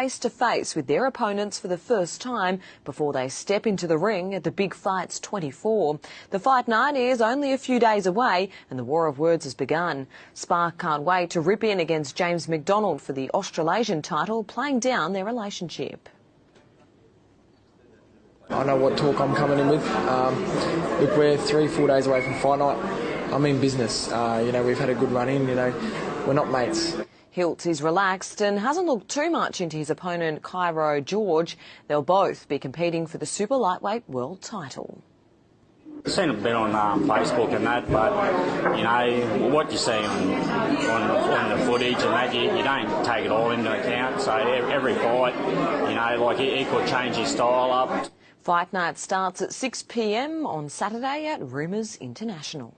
face to face with their opponents for the first time before they step into the ring at the Big Fights 24. The fight night is only a few days away and the war of words has begun. Spark can't wait to rip in against James McDonald for the Australasian title, playing down their relationship. I know what talk I'm coming in with. Um, look, we're three, four days away from fight night. I'm in business. Uh, you know, we've had a good run in. You know, we're not mates. Hiltz is relaxed and hasn't looked too much into his opponent Cairo George. They'll both be competing for the super lightweight world title. I've seen a bit on um, Facebook and that, but you know what you see on, on, on the footage and that, you, you, don't take it all into account. So every fight, you know, like he, he could change his style up. Fight night starts at 6 p.m. on Saturday at Rumours International.